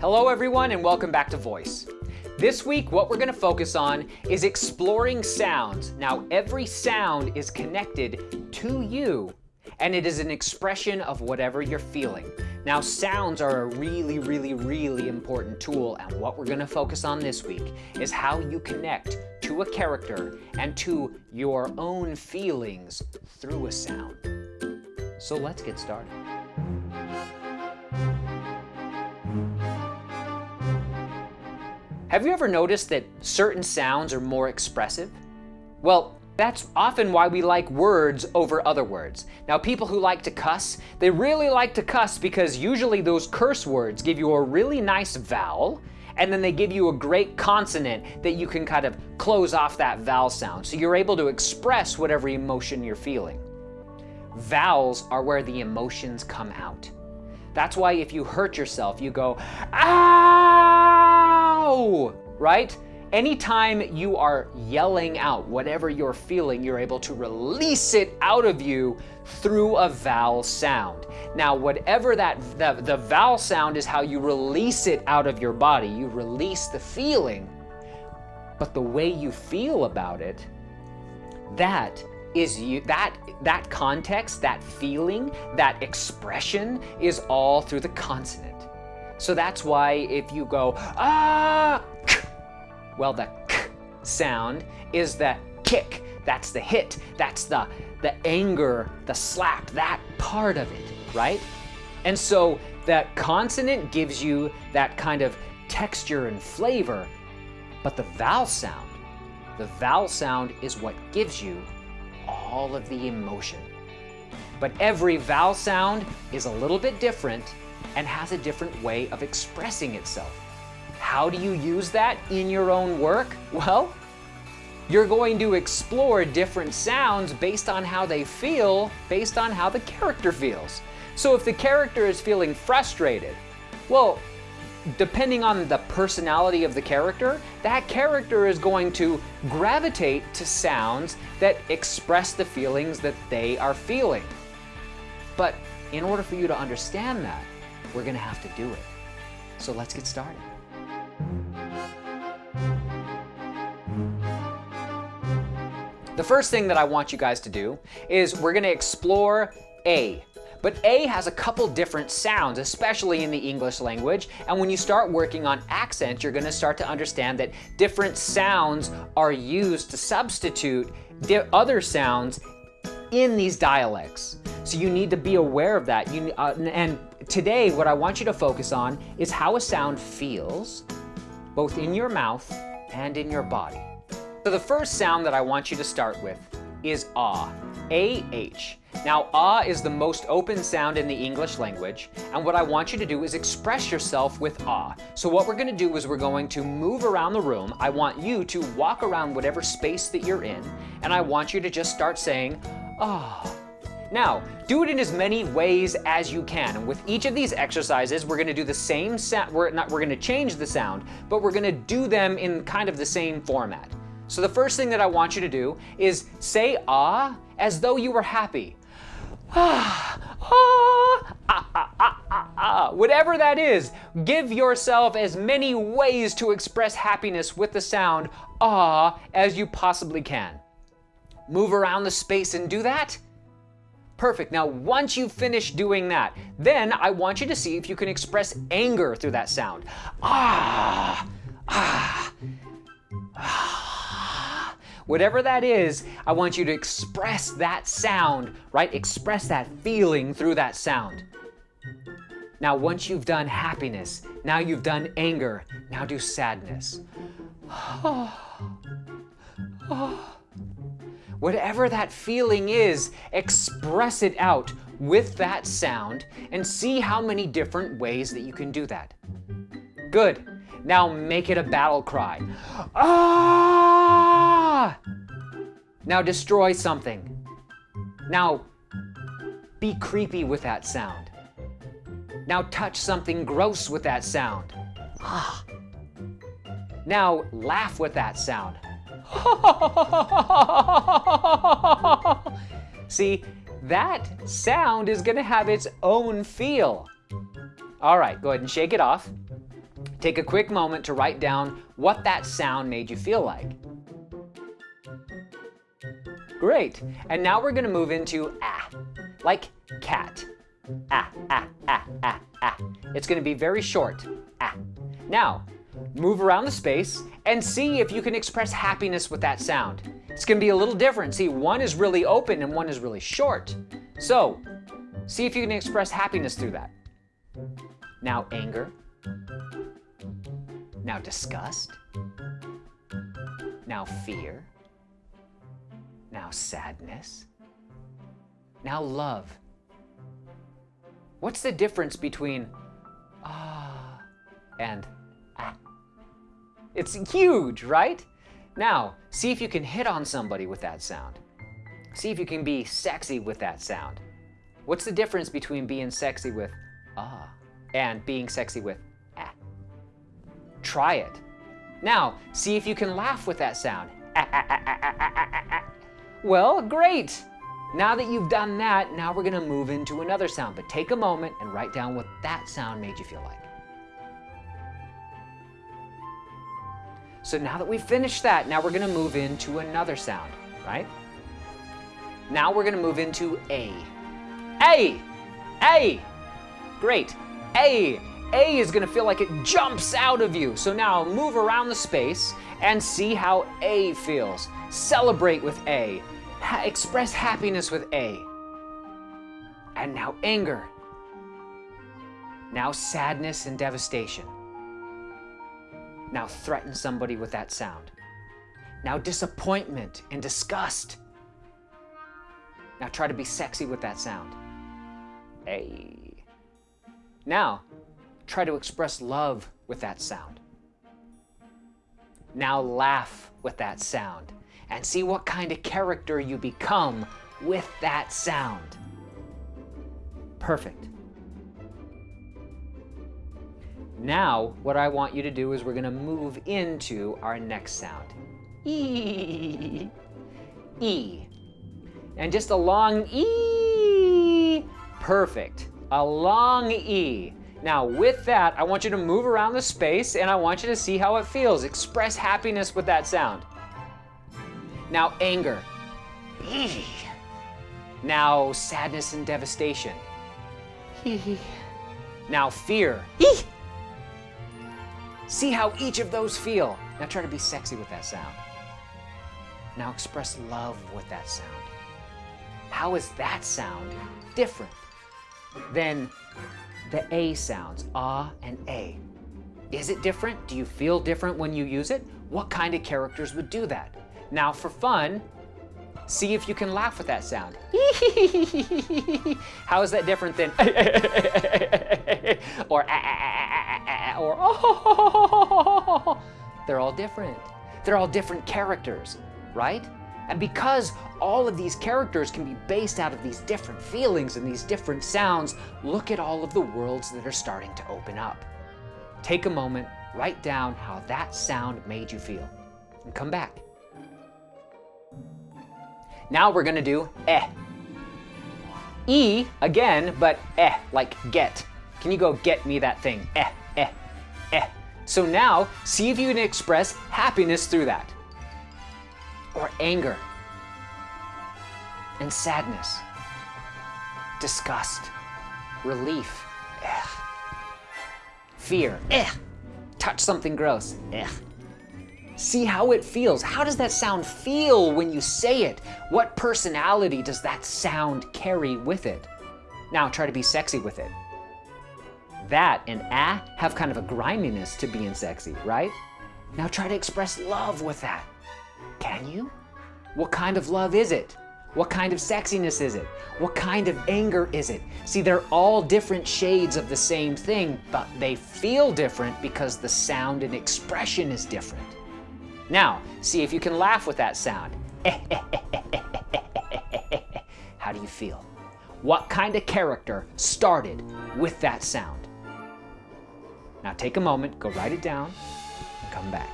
Hello everyone and welcome back to Voice. This week what we're going to focus on is exploring sounds. Now every sound is connected to you and it is an expression of whatever you're feeling. Now sounds are a really, really, really important tool and what we're going to focus on this week is how you connect to a character and to your own feelings through a sound. So let's get started. Have you ever noticed that certain sounds are more expressive? Well, that's often why we like words over other words. Now people who like to cuss, they really like to cuss because usually those curse words give you a really nice vowel and then they give you a great consonant that you can kind of close off that vowel sound. So you're able to express whatever emotion you're feeling. Vowels are where the emotions come out. That's why if you hurt yourself, you go, ah! Right? Anytime you are yelling out whatever you're feeling, you're able to release it out of you through a vowel sound. Now, whatever that, the, the vowel sound is how you release it out of your body. You release the feeling, but the way you feel about it, that is you, that, that context, that feeling, that expression is all through the consonant. So that's why if you go, ah, well, the k sound is the kick. That's the hit. That's the, the anger, the slap, that part of it, right? And so that consonant gives you that kind of texture and flavor, but the vowel sound, the vowel sound is what gives you all of the emotion. But every vowel sound is a little bit different and has a different way of expressing itself. How do you use that in your own work? Well, you're going to explore different sounds based on how they feel, based on how the character feels. So if the character is feeling frustrated, well, depending on the personality of the character, that character is going to gravitate to sounds that express the feelings that they are feeling. But in order for you to understand that, we're to have to do it. So let's get started. The first thing that I want you guys to do is we're to explore A. But A has a couple different sounds, especially in the English language. And when you start working on accents, you're gonna start to understand that different sounds are used to substitute other sounds in these dialects. So you need to be aware of that. You, uh, and today, what I want you to focus on is how a sound feels, both in your mouth and in your body. So the first sound that I want you to start with is ah, A-H. Now, ah is the most open sound in the English language, and what I want you to do is express yourself with ah. So what we're gonna do is we're going to move around the room. I want you to walk around whatever space that you're in, and I want you to just start saying, ah. Now, do it in as many ways as you can. And with each of these exercises, we're gonna do the same sound, we're not, we're gonna change the sound, but we're gonna do them in kind of the same format. So the first thing that I want you to do is say ah as though you were happy. Ah, ah, ah, ah, ah, Whatever that is, give yourself as many ways to express happiness with the sound ah as you possibly can. Move around the space and do that. Perfect. Now, once you finish doing that, then I want you to see if you can express anger through that sound. Ah, ah, ah. Whatever that is, I want you to express that sound, right? Express that feeling through that sound. Now, once you've done happiness, now you've done anger, now do sadness. Whatever that feeling is, express it out with that sound and see how many different ways that you can do that. Good. Now make it a battle cry. Ah! Now destroy something. Now be creepy with that sound. Now touch something gross with that sound. Ah. Now laugh with that sound. See, that sound is gonna have its own feel. All right, go ahead and shake it off. Take a quick moment to write down what that sound made you feel like. Great. And now we're going to move into ah, like cat. Ah, ah, ah, ah, ah. It's going to be very short. Ah. Now, move around the space and see if you can express happiness with that sound. It's going to be a little different. See, one is really open and one is really short. So, see if you can express happiness through that. Now anger. Now disgust. Now fear. Now sadness. Now love. What's the difference between ah and? It's huge, right? Now, see if you can hit on somebody with that sound. See if you can be sexy with that sound. What's the difference between being sexy with ah and being sexy with ah? Try it. Now, see if you can laugh with that sound. Ah, ah, well, great. Now that you've done that, now we're gonna move into another sound, but take a moment and write down what that sound made you feel like. So now that we've finished that, now we're gonna move into another sound, right? Now we're gonna move into A. A! A! Great. A. A is gonna feel like it jumps out of you. So now move around the space and see how A feels. Celebrate with A. Ha express happiness with A. And now anger. Now sadness and devastation. Now threaten somebody with that sound. Now disappointment and disgust. Now try to be sexy with that sound. Hey. Now, try to express love with that sound. Now laugh with that sound and see what kind of character you become with that sound. Perfect. Now, what I want you to do is we're gonna move into our next sound. E. E. And just a long E. Perfect. A long E. Now with that, I want you to move around the space and I want you to see how it feels. Express happiness with that sound. Now anger. E. Now sadness and devastation. Now fear. See how each of those feel. Now try to be sexy with that sound. Now express love with that sound. How is that sound different than the A sounds, ah and A? Is it different? Do you feel different when you use it? What kind of characters would do that? Now for fun, see if you can laugh with that sound. How is that different than or or oh, they're all different. They're all different characters, right? And because all of these characters can be based out of these different feelings and these different sounds, look at all of the worlds that are starting to open up. Take a moment, write down how that sound made you feel, and come back. Now we're gonna do eh. E again, but eh, like get. Can you go get me that thing? Eh, eh, eh. So now, see if you can express happiness through that. Or anger. And sadness. Disgust. Relief. Eh. Fear. Eh. Touch something gross. Eh. See how it feels. How does that sound feel when you say it? What personality does that sound carry with it? Now try to be sexy with it. That and ah have kind of a griminess to being sexy, right? Now try to express love with that. Can you? What kind of love is it? What kind of sexiness is it? What kind of anger is it? See, they're all different shades of the same thing, but they feel different because the sound and expression is different. Now, see if you can laugh with that sound. How do you feel? What kind of character started with that sound? Now take a moment, go write it down, and come back.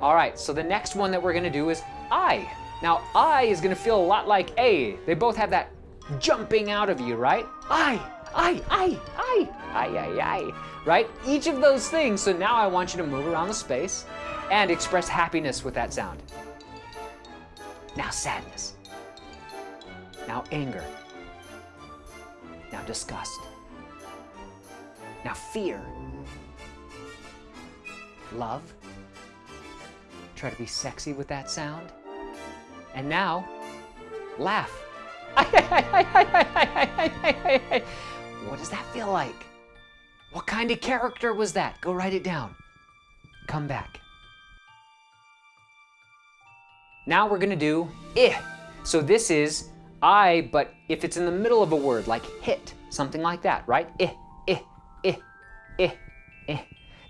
All right, so the next one that we're gonna do is I. Now I is gonna feel a lot like A. They both have that jumping out of you, right? I. I, I, I, I, I, I, right? Each of those things. So now I want you to move around the space and express happiness with that sound. Now sadness. Now anger. Now disgust. Now fear. Love. Try to be sexy with that sound. And now, laugh. What does that feel like? What kind of character was that? Go write it down. Come back. Now we're gonna do ih. So this is I, but if it's in the middle of a word, like hit, something like that, right? Ih, ih, ih, ih, ih.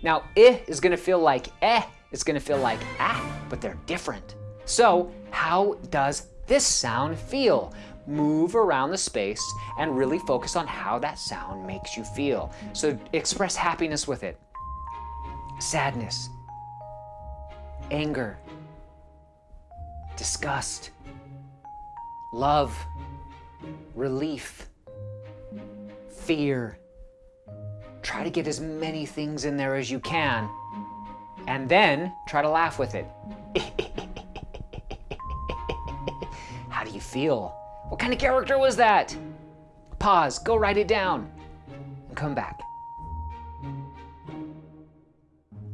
Now, ih is gonna feel like eh, it's gonna feel like ah, but they're different. So how does this sound feel? Move around the space and really focus on how that sound makes you feel. So express happiness with it. Sadness, anger, disgust, love, relief, fear. Try to get as many things in there as you can, and then try to laugh with it. How do you feel? What kind of character was that? Pause, go write it down, and come back.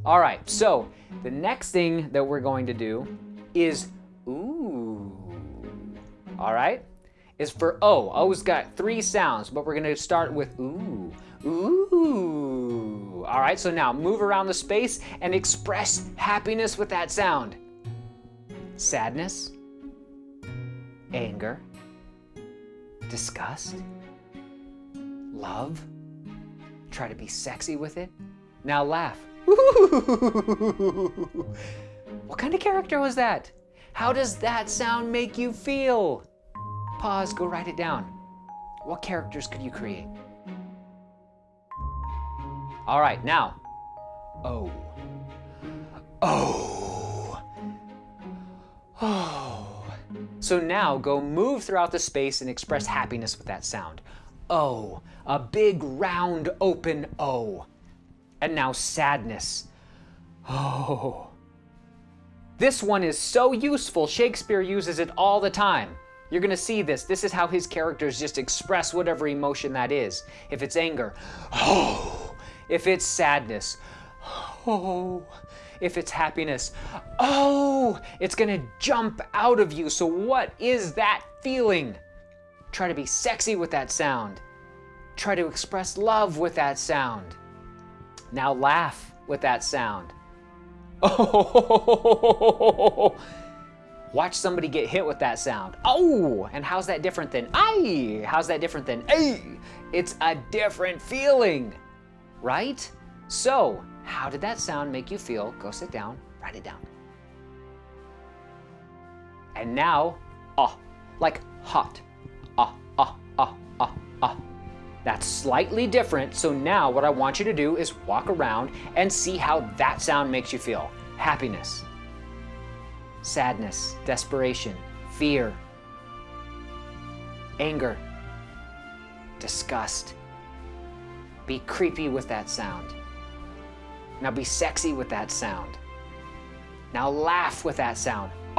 All right, so the next thing that we're going to do is ooh. All right, is for oh, O. O's got three sounds, but we're gonna start with ooh, ooh. All right, so now move around the space and express happiness with that sound. Sadness, anger, disgust, love. Try to be sexy with it. Now laugh. what kind of character was that? How does that sound make you feel? Pause, go write it down. What characters could you create? All right, now, oh, oh, oh. So now go move throughout the space and express happiness with that sound. Oh, a big round open O. And now sadness. Oh. This one is so useful, Shakespeare uses it all the time. You're gonna see this. This is how his characters just express whatever emotion that is. If it's anger, oh. If it's sadness, oh. If it's happiness, oh. It's gonna jump out of you. So what is that feeling? Try to be sexy with that sound. Try to express love with that sound. Now laugh with that sound. Oh, watch somebody get hit with that sound. Oh, and how's that different than I? How's that different than a? It's a different feeling, right? So, how did that sound make you feel? Go sit down, write it down. And now, ah, like hot. Ah, ah, ah, ah, ah. That's slightly different, so now what I want you to do is walk around and see how that sound makes you feel. Happiness, sadness, desperation, fear, anger, disgust. Be creepy with that sound. Now be sexy with that sound. Now laugh with that sound.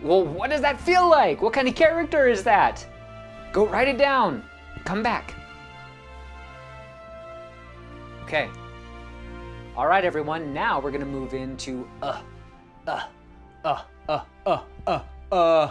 well, what does that feel like? What kind of character is that? Go write it down. Come back. Okay. All right, everyone. Now we're gonna move into uh, uh, uh, uh, uh, uh, uh,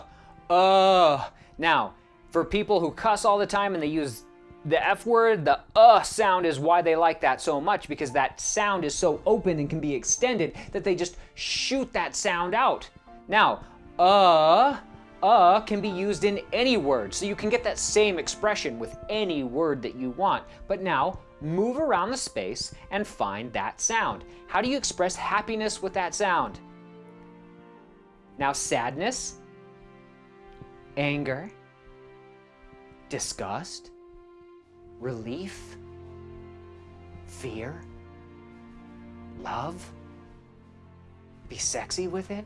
uh. Now, for people who cuss all the time and they use the F word, the uh sound is why they like that so much because that sound is so open and can be extended that they just shoot that sound out. Now, uh, uh can be used in any word, so you can get that same expression with any word that you want. But now, move around the space and find that sound. How do you express happiness with that sound? Now, sadness, anger, disgust, relief, fear, love. Be sexy with it.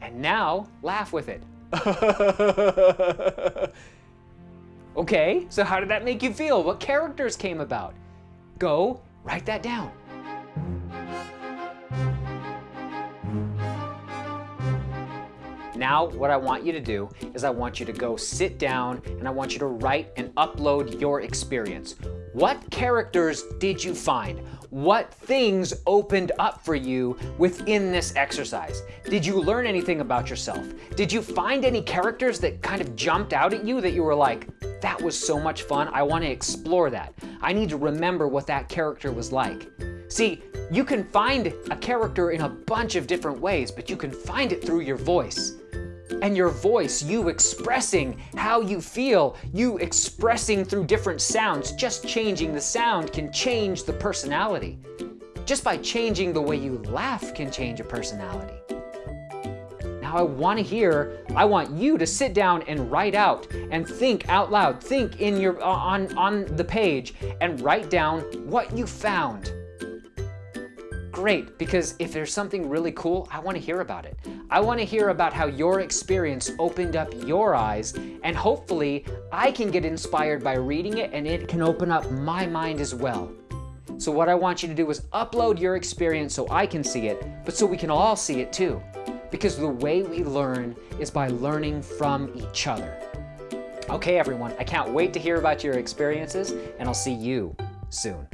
And now, laugh with it. Okay, so how did that make you feel? What characters came about? Go write that down. Now, what I want you to do is I want you to go sit down and I want you to write and upload your experience. What characters did you find? What things opened up for you within this exercise? Did you learn anything about yourself? Did you find any characters that kind of jumped out at you that you were like, that was so much fun, I want to explore that. I need to remember what that character was like. See, you can find a character in a bunch of different ways, but you can find it through your voice and your voice, you expressing how you feel, you expressing through different sounds, just changing the sound can change the personality. Just by changing the way you laugh can change a personality. Now I want to hear, I want you to sit down and write out and think out loud. Think in your uh, on on the page and write down what you found great because if there's something really cool, I want to hear about it. I want to hear about how your experience opened up your eyes and hopefully I can get inspired by reading it and it can open up my mind as well. So what I want you to do is upload your experience so I can see it, but so we can all see it too. Because the way we learn is by learning from each other. Okay, everyone, I can't wait to hear about your experiences and I'll see you soon.